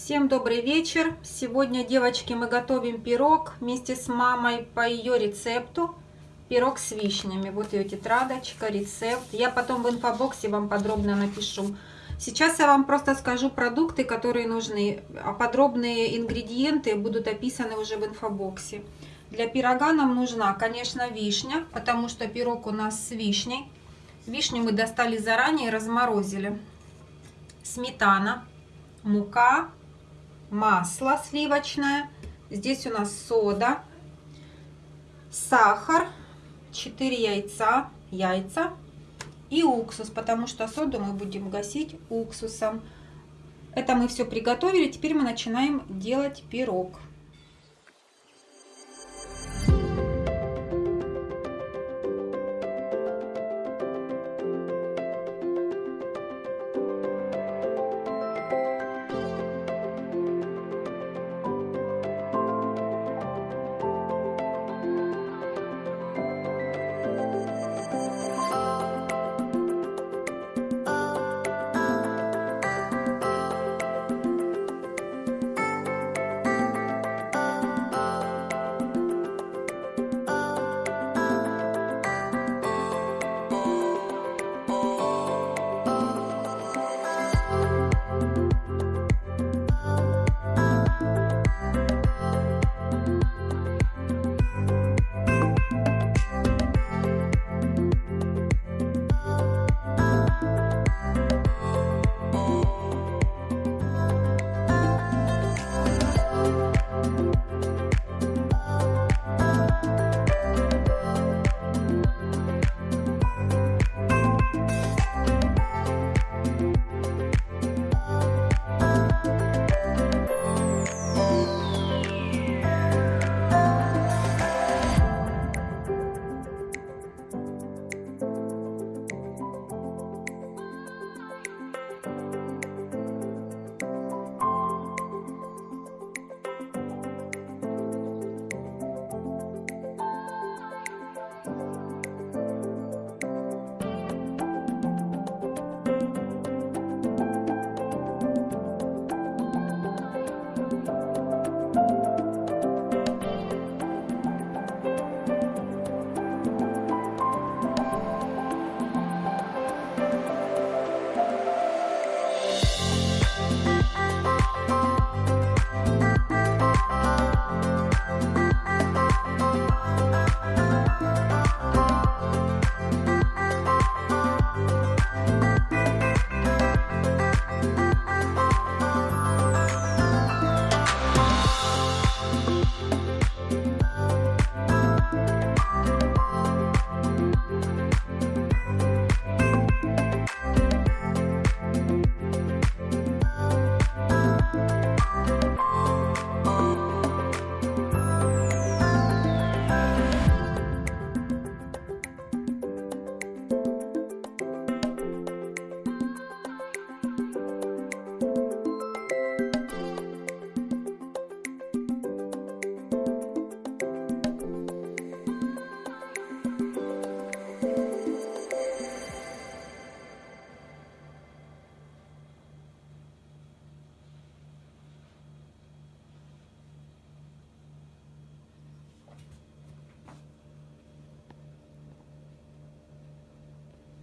Всем добрый вечер! Сегодня, девочки, мы готовим пирог вместе с мамой по ее рецепту. Пирог с вишнями. Вот ее тетрадочка, рецепт. Я потом в инфобоксе вам подробно напишу. Сейчас я вам просто скажу продукты, которые нужны. А подробные ингредиенты будут описаны уже в инфобоксе. Для пирога нам нужна, конечно, вишня, потому что пирог у нас с вишней. Вишню мы достали заранее и разморозили. Сметана, мука, масло сливочное. Здесь у нас сода, сахар, 4 яйца, яйца и уксус, потому что соду мы будем гасить уксусом. Это мы все приготовили. Теперь мы начинаем делать пирог.